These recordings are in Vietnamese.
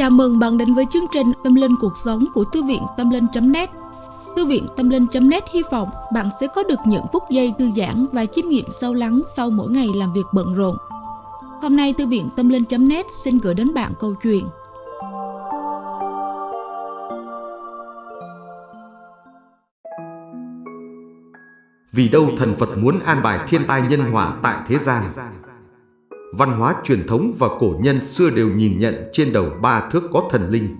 Chào mừng bạn đến với chương trình Tâm Linh Cuộc Sống của Thư viện Tâm Linh.net Thư viện Tâm Linh.net hy vọng bạn sẽ có được những phút giây thư giãn và chiêm nghiệm sâu lắng sau mỗi ngày làm việc bận rộn. Hôm nay Thư viện Tâm Linh.net xin gửi đến bạn câu chuyện. Vì đâu thần Phật muốn an bài thiên tai nhân hòa tại thế gian? Văn hóa truyền thống và cổ nhân xưa đều nhìn nhận trên đầu ba thước có thần linh.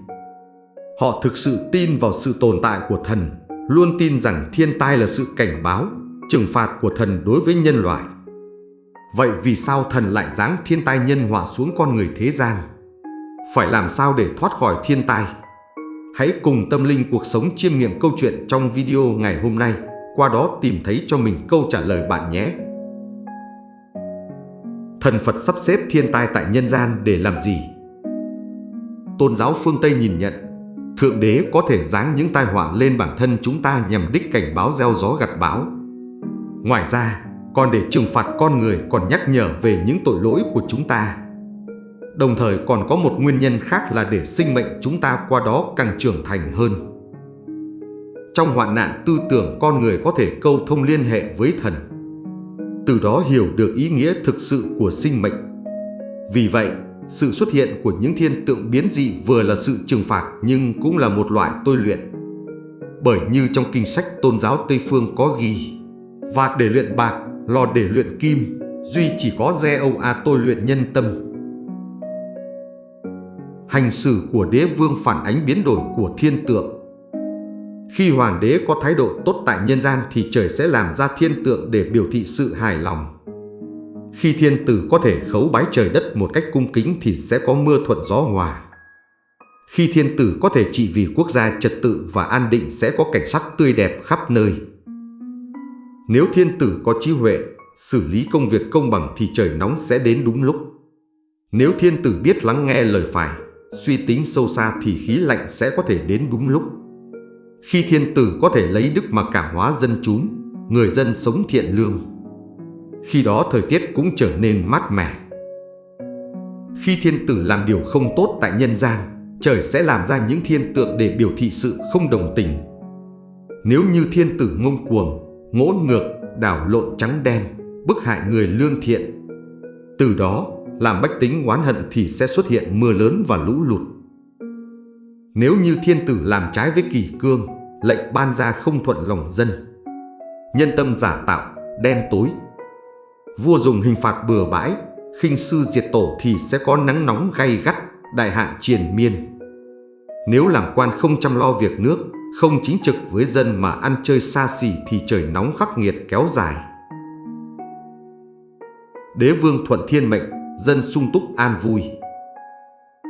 Họ thực sự tin vào sự tồn tại của thần, luôn tin rằng thiên tai là sự cảnh báo, trừng phạt của thần đối với nhân loại. Vậy vì sao thần lại giáng thiên tai nhân họa xuống con người thế gian? Phải làm sao để thoát khỏi thiên tai? Hãy cùng tâm linh cuộc sống chiêm nghiệm câu chuyện trong video ngày hôm nay, qua đó tìm thấy cho mình câu trả lời bạn nhé. Thần Phật sắp xếp thiên tai tại nhân gian để làm gì? Tôn giáo phương Tây nhìn nhận, Thượng Đế có thể giáng những tai họa lên bản thân chúng ta nhằm đích cảnh báo gieo gió gặt bão. Ngoài ra, còn để trừng phạt con người còn nhắc nhở về những tội lỗi của chúng ta. Đồng thời còn có một nguyên nhân khác là để sinh mệnh chúng ta qua đó càng trưởng thành hơn. Trong hoạn nạn tư tưởng con người có thể câu thông liên hệ với thần từ đó hiểu được ý nghĩa thực sự của sinh mệnh. Vì vậy, sự xuất hiện của những thiên tượng biến dị vừa là sự trừng phạt nhưng cũng là một loại tôi luyện. Bởi như trong kinh sách tôn giáo Tây Phương có ghi, và để luyện bạc, lò để luyện kim, duy chỉ có re âu a tôi luyện nhân tâm. Hành xử của đế vương phản ánh biến đổi của thiên tượng khi hoàng đế có thái độ tốt tại nhân gian thì trời sẽ làm ra thiên tượng để biểu thị sự hài lòng. Khi thiên tử có thể khấu bái trời đất một cách cung kính thì sẽ có mưa thuận gió hòa. Khi thiên tử có thể trị vì quốc gia trật tự và an định sẽ có cảnh sắc tươi đẹp khắp nơi. Nếu thiên tử có trí huệ, xử lý công việc công bằng thì trời nóng sẽ đến đúng lúc. Nếu thiên tử biết lắng nghe lời phải, suy tính sâu xa thì khí lạnh sẽ có thể đến đúng lúc. Khi thiên tử có thể lấy đức mà cảm hóa dân chúng, người dân sống thiện lương. Khi đó thời tiết cũng trở nên mát mẻ. Khi thiên tử làm điều không tốt tại nhân gian, trời sẽ làm ra những thiên tượng để biểu thị sự không đồng tình. Nếu như thiên tử ngông cuồng, ngỗ ngược, đảo lộn trắng đen, bức hại người lương thiện, từ đó làm bách tính oán hận thì sẽ xuất hiện mưa lớn và lũ lụt. Nếu như thiên tử làm trái với kỳ cương, lệnh ban ra không thuận lòng dân. Nhân tâm giả tạo, đen tối. Vua dùng hình phạt bừa bãi, khinh sư diệt tổ thì sẽ có nắng nóng gay gắt, đại hạn triền miên. Nếu làm quan không chăm lo việc nước, không chính trực với dân mà ăn chơi xa xỉ thì trời nóng khắc nghiệt kéo dài. Đế vương thuận thiên mệnh, dân sung túc an vui.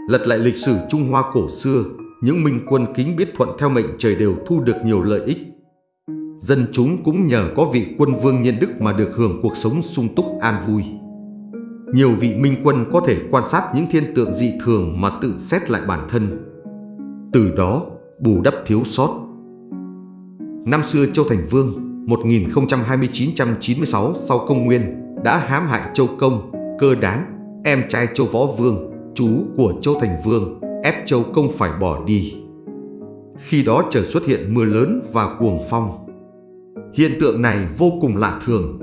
Lật lại lịch sử Trung Hoa cổ xưa, những minh quân kính biết thuận theo mệnh trời đều thu được nhiều lợi ích. Dân chúng cũng nhờ có vị quân vương nhân đức mà được hưởng cuộc sống sung túc an vui. Nhiều vị minh quân có thể quan sát những thiên tượng dị thường mà tự xét lại bản thân. Từ đó, bù đắp thiếu sót. Năm xưa Châu Thành Vương 1029-96 sau công nguyên đã hãm hại Châu Công, cơ đán, em trai Châu Võ Vương, chú của Châu Thành Vương ép Châu Công phải bỏ đi. Khi đó trời xuất hiện mưa lớn và cuồng phong. Hiện tượng này vô cùng lạ thường.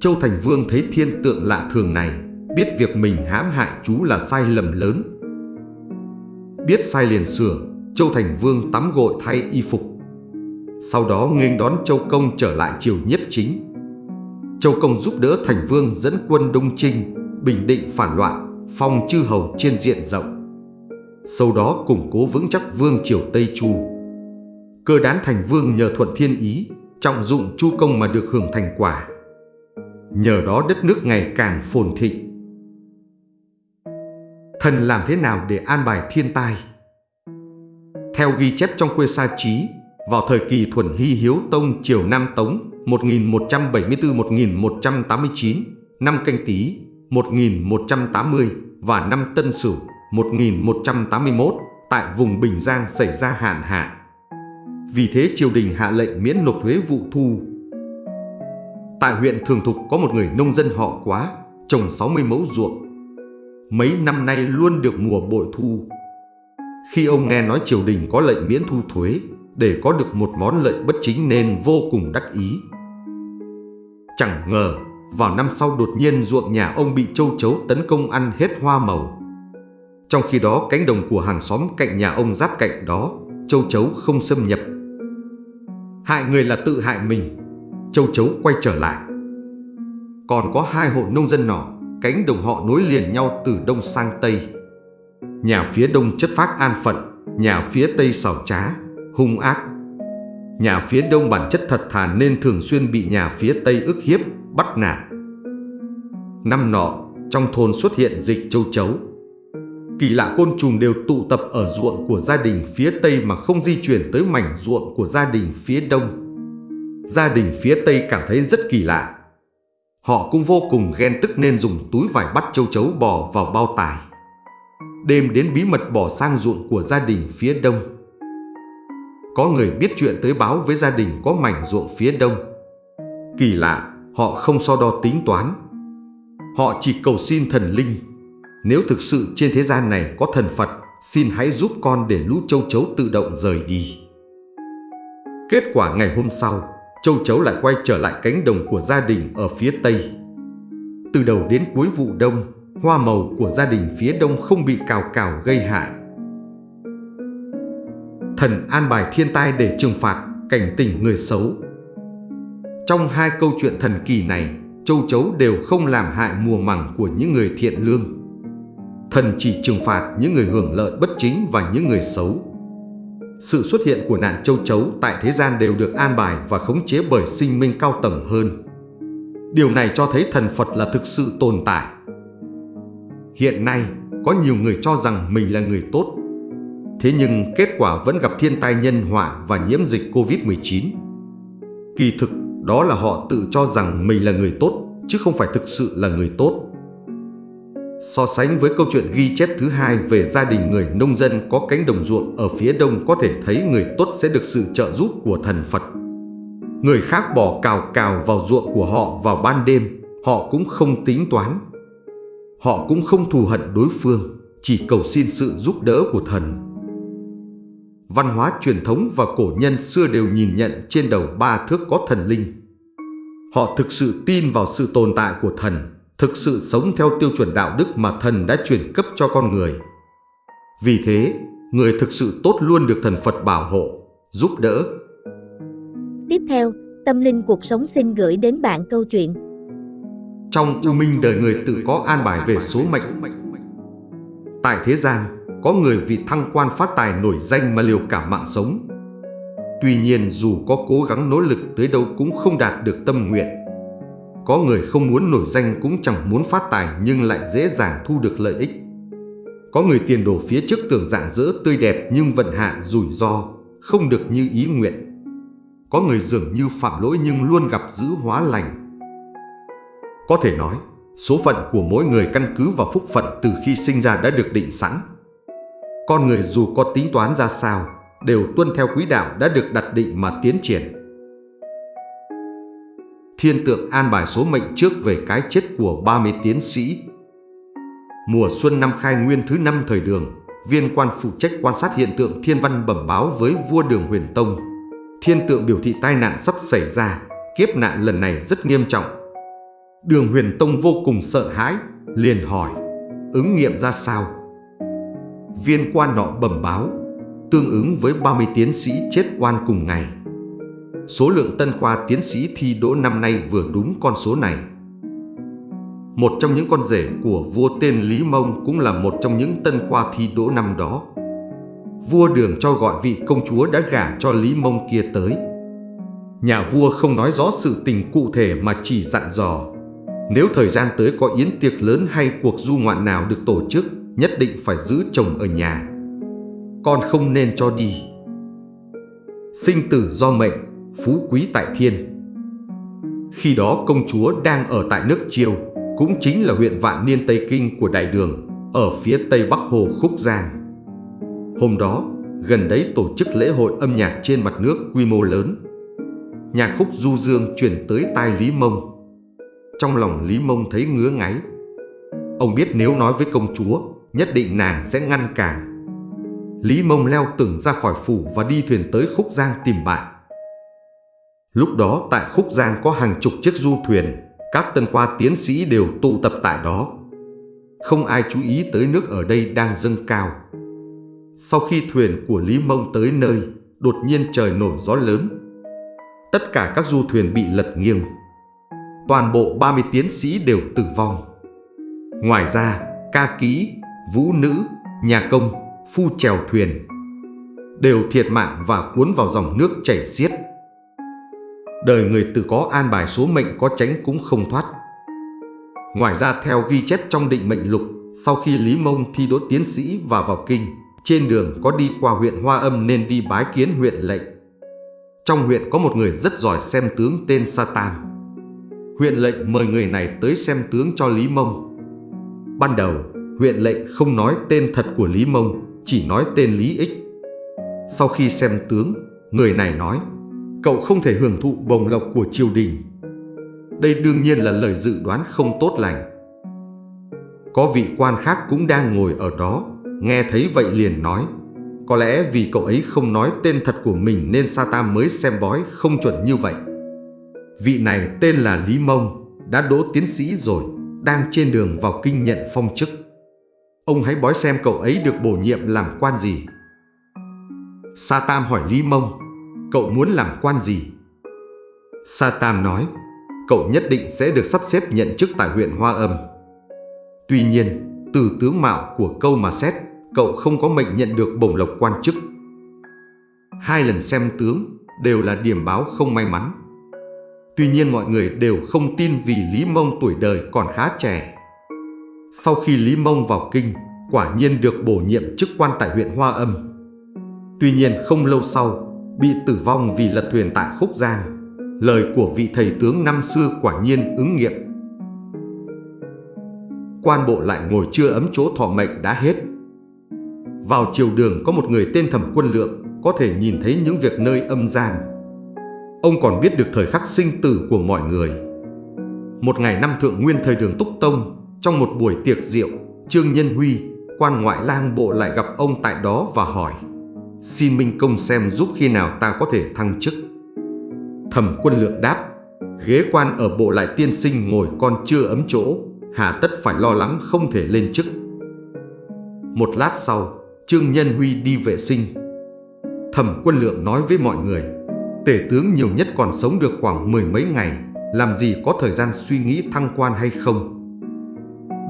Châu Thành Vương thấy thiên tượng lạ thường này, biết việc mình hãm hại chú là sai lầm lớn. Biết sai liền sửa, Châu Thành Vương tắm gội thay y phục. Sau đó nghênh đón Châu Công trở lại triều nhiếp chính. Châu Công giúp đỡ Thành Vương dẫn quân Đông Trinh, bình định phản loạn, phong chư hầu trên diện rộng sau đó củng cố vững chắc vương triều Tây Chu. Cơ đán thành vương nhờ thuận thiên ý, trọng dụng chu công mà được hưởng thành quả. Nhờ đó đất nước ngày càng phồn thịnh. Thần làm thế nào để an bài thiên tai? Theo ghi chép trong khuê sa trí, vào thời kỳ thuần hy hiếu tông triều Nam Tống 1174-1189, năm canh tí 1180 và năm Tân Sửu 1181 tại vùng Bình Giang xảy ra hạn hạ. Vì thế triều đình hạ lệnh miễn nộp thuế vụ thu. Tại huyện Thường Thục có một người nông dân họ quá, trồng 60 mẫu ruộng. Mấy năm nay luôn được mùa bội thu. Khi ông nghe nói triều đình có lệnh miễn thu thuế để có được một món lợi bất chính nên vô cùng đắc ý. Chẳng ngờ, vào năm sau đột nhiên ruộng nhà ông bị châu chấu tấn công ăn hết hoa màu. Trong khi đó cánh đồng của hàng xóm cạnh nhà ông giáp cạnh đó, châu chấu không xâm nhập. Hại người là tự hại mình, châu chấu quay trở lại. Còn có hai hộ nông dân nọ, cánh đồng họ nối liền nhau từ đông sang tây. Nhà phía đông chất phác an phận, nhà phía tây xảo trá, hung ác. Nhà phía đông bản chất thật thà nên thường xuyên bị nhà phía tây ức hiếp, bắt nạt. Năm nọ, trong thôn xuất hiện dịch châu chấu. Kỳ lạ côn trùng đều tụ tập ở ruộng của gia đình phía tây mà không di chuyển tới mảnh ruộng của gia đình phía đông. Gia đình phía tây cảm thấy rất kỳ lạ. Họ cũng vô cùng ghen tức nên dùng túi vải bắt châu chấu bò vào bao tải. Đêm đến bí mật bỏ sang ruộng của gia đình phía đông. Có người biết chuyện tới báo với gia đình có mảnh ruộng phía đông. Kỳ lạ, họ không so đo tính toán. Họ chỉ cầu xin thần linh. Nếu thực sự trên thế gian này có thần Phật, xin hãy giúp con để lũ châu chấu tự động rời đi. Kết quả ngày hôm sau, châu chấu lại quay trở lại cánh đồng của gia đình ở phía tây. Từ đầu đến cuối vụ đông, hoa màu của gia đình phía đông không bị cào cào gây hại. Thần an bài thiên tai để trừng phạt, cảnh tỉnh người xấu. Trong hai câu chuyện thần kỳ này, châu chấu đều không làm hại mùa màng của những người thiện lương. Thần chỉ trừng phạt những người hưởng lợi bất chính và những người xấu. Sự xuất hiện của nạn châu chấu tại thế gian đều được an bài và khống chế bởi sinh minh cao tầng hơn. Điều này cho thấy thần Phật là thực sự tồn tại. Hiện nay, có nhiều người cho rằng mình là người tốt. Thế nhưng kết quả vẫn gặp thiên tai nhân họa và nhiễm dịch Covid-19. Kỳ thực, đó là họ tự cho rằng mình là người tốt, chứ không phải thực sự là người tốt. So sánh với câu chuyện ghi chép thứ hai về gia đình người nông dân có cánh đồng ruộng ở phía đông có thể thấy người tốt sẽ được sự trợ giúp của thần Phật. Người khác bỏ cào cào vào ruộng của họ vào ban đêm, họ cũng không tính toán. Họ cũng không thù hận đối phương, chỉ cầu xin sự giúp đỡ của thần. Văn hóa truyền thống và cổ nhân xưa đều nhìn nhận trên đầu ba thước có thần linh. Họ thực sự tin vào sự tồn tại của thần thực sự sống theo tiêu chuẩn đạo đức mà thần đã truyền cấp cho con người. Vì thế, người thực sự tốt luôn được thần Phật bảo hộ, giúp đỡ. Tiếp theo, Tâm Linh Cuộc Sống xin gửi đến bạn câu chuyện. Trong u minh đời người tự có an bài về số mệnh. Tại thế gian, có người vì thăng quan phát tài nổi danh mà liều cả mạng sống. Tuy nhiên dù có cố gắng nỗ lực tới đâu cũng không đạt được tâm nguyện. Có người không muốn nổi danh cũng chẳng muốn phát tài nhưng lại dễ dàng thu được lợi ích. Có người tiền đồ phía trước tưởng dạng dỡ tươi đẹp nhưng vận hạn rủi ro, không được như ý nguyện. Có người dường như phạm lỗi nhưng luôn gặp giữ hóa lành. Có thể nói, số phận của mỗi người căn cứ vào phúc phận từ khi sinh ra đã được định sẵn. Con người dù có tính toán ra sao, đều tuân theo quỹ đạo đã được đặt định mà tiến triển thiên tượng an bài số mệnh trước về cái chết của 30 tiến sĩ. Mùa xuân năm khai nguyên thứ năm thời đường, viên quan phụ trách quan sát hiện tượng thiên văn bẩm báo với vua đường huyền tông. Thiên tượng biểu thị tai nạn sắp xảy ra, kiếp nạn lần này rất nghiêm trọng. Đường huyền tông vô cùng sợ hãi, liền hỏi, ứng nghiệm ra sao? Viên quan nọ bẩm báo, tương ứng với 30 tiến sĩ chết quan cùng ngày số lượng tân khoa tiến sĩ thi đỗ năm nay vừa đúng con số này. Một trong những con rể của vua tên Lý Mông cũng là một trong những tân khoa thi đỗ năm đó. Vua đường cho gọi vị công chúa đã gả cho Lý Mông kia tới. Nhà vua không nói rõ sự tình cụ thể mà chỉ dặn dò. Nếu thời gian tới có yến tiệc lớn hay cuộc du ngoạn nào được tổ chức, nhất định phải giữ chồng ở nhà. Con không nên cho đi. Sinh tử do mệnh, phú quý tại thiên. Khi đó công chúa đang ở tại nước Chiêu, cũng chính là huyện Vạn Niên Tây Kinh của Đại Đường, ở phía tây bắc hồ Khúc Giang. Hôm đó, gần đấy tổ chức lễ hội âm nhạc trên mặt nước quy mô lớn. Nhạc khúc du dương chuyển tới tai Lý Mông. Trong lòng Lý Mông thấy ngứa ngáy. Ông biết nếu nói với công chúa, nhất định nàng sẽ ngăn cản. Lý Mông leo tường ra khỏi phủ và đi thuyền tới Khúc Giang tìm bạn. Lúc đó tại Khúc Giang có hàng chục chiếc du thuyền, các tân khoa tiến sĩ đều tụ tập tại đó. Không ai chú ý tới nước ở đây đang dâng cao. Sau khi thuyền của Lý Mông tới nơi, đột nhiên trời nổi gió lớn. Tất cả các du thuyền bị lật nghiêng. Toàn bộ 30 tiến sĩ đều tử vong. Ngoài ra, ca ký vũ nữ, nhà công, phu trèo thuyền đều thiệt mạng và cuốn vào dòng nước chảy xiết. Đời người tự có an bài số mệnh có tránh cũng không thoát. Ngoài ra theo ghi chép trong định mệnh lục, sau khi Lý Mông thi đỗ tiến sĩ và vào kinh, trên đường có đi qua huyện Hoa Âm nên đi bái kiến huyện lệnh. Trong huyện có một người rất giỏi xem tướng tên Sa Tam. Huyện lệnh mời người này tới xem tướng cho Lý Mông. Ban đầu, huyện lệnh không nói tên thật của Lý Mông, chỉ nói tên Lý Ích. Sau khi xem tướng, người này nói, cậu không thể hưởng thụ bồng lộc của triều đình. Đây đương nhiên là lời dự đoán không tốt lành. Có vị quan khác cũng đang ngồi ở đó, nghe thấy vậy liền nói, có lẽ vì cậu ấy không nói tên thật của mình nên Sa Tam mới xem bói không chuẩn như vậy. Vị này tên là Lý Mông, đã đỗ tiến sĩ rồi, đang trên đường vào kinh nhận phong chức. Ông hãy bói xem cậu ấy được bổ nhiệm làm quan gì. Sa Tam hỏi Lý Mông, cậu muốn làm quan gì? Sa Tam nói, cậu nhất định sẽ được sắp xếp nhận chức tại huyện Hoa Âm. Tuy nhiên, từ tướng mạo của câu mà xét, cậu không có mệnh nhận được bổng lộc quan chức. Hai lần xem tướng đều là điểm báo không may mắn. Tuy nhiên mọi người đều không tin vì Lý Mông tuổi đời còn khá trẻ. Sau khi Lý Mông vào kinh, quả nhiên được bổ nhiệm chức quan tại huyện Hoa Âm. Tuy nhiên không lâu sau, bị tử vong vì lật thuyền tại Khúc Giang. Lời của vị thầy tướng năm xưa quả nhiên ứng nghiệm. Quan bộ lại ngồi chưa ấm chỗ thọ mệnh đã hết. Vào chiều đường có một người tên Thẩm Quân Lượng có thể nhìn thấy những việc nơi âm gian. Ông còn biết được thời khắc sinh tử của mọi người. Một ngày năm thượng nguyên thời đường Túc Tông, trong một buổi tiệc rượu, Trương Nhân Huy, quan ngoại lang bộ lại gặp ông tại đó và hỏi Xin Minh Công xem giúp khi nào ta có thể thăng chức. Thẩm quân lượng đáp, Ghế quan ở bộ lại tiên sinh ngồi con chưa ấm chỗ, Hà tất phải lo lắng không thể lên chức. Một lát sau, Trương Nhân Huy đi vệ sinh. Thẩm quân lượng nói với mọi người, Tể tướng nhiều nhất còn sống được khoảng mười mấy ngày, Làm gì có thời gian suy nghĩ thăng quan hay không?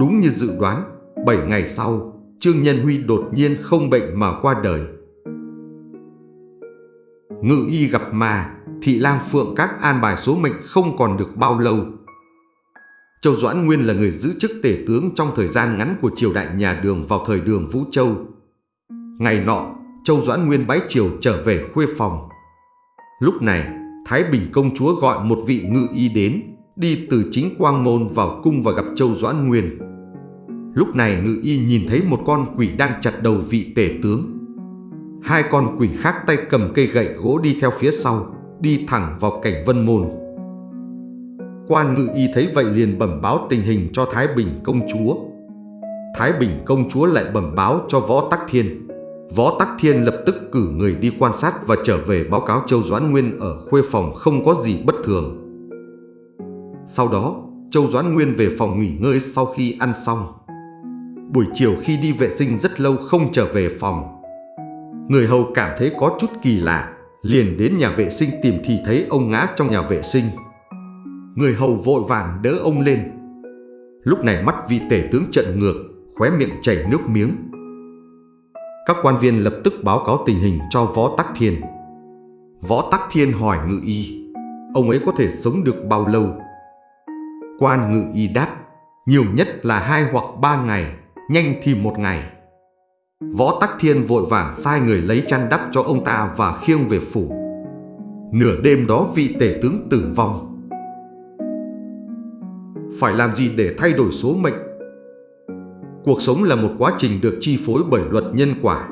Đúng như dự đoán 7 ngày sau, Trương Nhân Huy đột nhiên không bệnh mà qua đời. Ngự y gặp ma Thị Lang Phượng các an bài số mệnh không còn được bao lâu Châu Doãn Nguyên là người giữ chức tể tướng trong thời gian ngắn của triều đại nhà đường vào thời đường Vũ Châu. Ngày nọ, Châu Doãn Nguyên bái triều trở về khuê phòng. Lúc này, Thái Bình công chúa gọi một vị ngự y đến, đi từ chính quang môn vào cung và gặp Châu Doãn Nguyên. Lúc này ngự y nhìn thấy một con quỷ đang chặt đầu vị tể tướng. Hai con quỷ khác tay cầm cây gậy gỗ đi theo phía sau, đi thẳng vào cảnh vân môn. Quan ngự y thấy vậy liền bẩm báo tình hình cho Thái Bình công chúa. Thái Bình công chúa lại bẩm báo cho Võ Tắc Thiên. Võ Tắc Thiên lập tức cử người đi quan sát và trở về báo cáo Châu Doãn Nguyên ở khuê phòng không có gì bất thường. Sau đó, Châu Doãn Nguyên về phòng nghỉ ngơi sau khi ăn xong. Buổi chiều khi đi vệ sinh rất lâu không trở về phòng. Người hầu cảm thấy có chút kỳ lạ, liền đến nhà vệ sinh tìm thì thấy ông ngã trong nhà vệ sinh. Người hầu vội vàng đỡ ông lên. Lúc này mắt vị tể tướng trận ngược, khóe miệng chảy nước miếng. Các quan viên lập tức báo cáo tình hình cho Võ Tắc Thiên. Võ Tắc Thiên hỏi ngự y, ông ấy có thể sống được bao lâu? Quan ngự y đáp, nhiều nhất là hai hoặc ba ngày, nhanh thì một ngày. Võ Tắc Thiên vội vàng sai người lấy chăn đắp cho ông ta và khiêng về phủ. Nửa đêm đó vị tể tướng tử vong. Phải làm gì để thay đổi số mệnh? Cuộc sống là một quá trình được chi phối bởi luật nhân quả.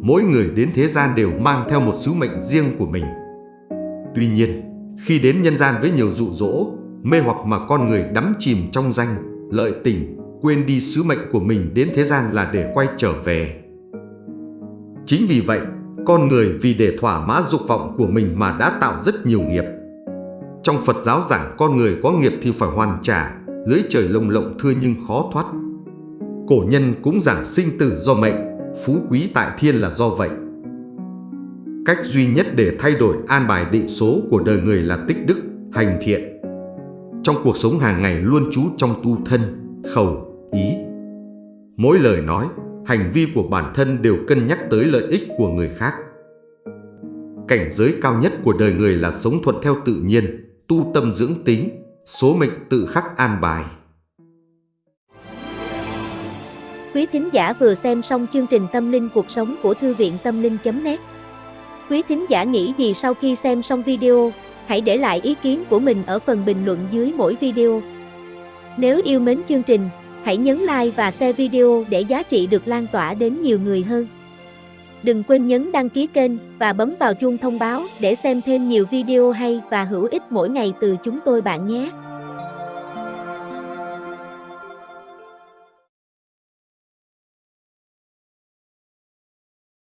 Mỗi người đến thế gian đều mang theo một sứ mệnh riêng của mình. Tuy nhiên, khi đến nhân gian với nhiều dụ dỗ, mê hoặc mà con người đắm chìm trong danh, lợi tình, quên đi sứ mệnh của mình đến thế gian là để quay trở về. Chính vì vậy, con người vì để thỏa mãn dục vọng của mình mà đã tạo rất nhiều nghiệp. Trong Phật giáo giảng con người có nghiệp thì phải hoàn trả, lưới trời lồng lộng thưa nhưng khó thoát. Cổ nhân cũng giảng sinh tử do mệnh, phú quý tại thiên là do vậy. Cách duy nhất để thay đổi an bài định số của đời người là tích đức, hành thiện. Trong cuộc sống hàng ngày luôn trú trong tu thân, khẩu, ý. Mỗi lời nói, hành vi của bản thân đều cân nhắc tới lợi ích của người khác. Cảnh giới cao nhất của đời người là sống thuận theo tự nhiên, tu tâm dưỡng tính, số mệnh tự khắc an bài. Quý thính giả vừa xem xong chương trình Tâm linh cuộc sống của Thư viện Tâm linh.net Quý thính giả nghĩ gì sau khi xem xong video, hãy để lại ý kiến của mình ở phần bình luận dưới mỗi video. Nếu yêu mến chương trình, hãy nhấn like và share video để giá trị được lan tỏa đến nhiều người hơn. Đừng quên nhấn đăng ký kênh và bấm vào chuông thông báo để xem thêm nhiều video hay và hữu ích mỗi ngày từ chúng tôi bạn nhé.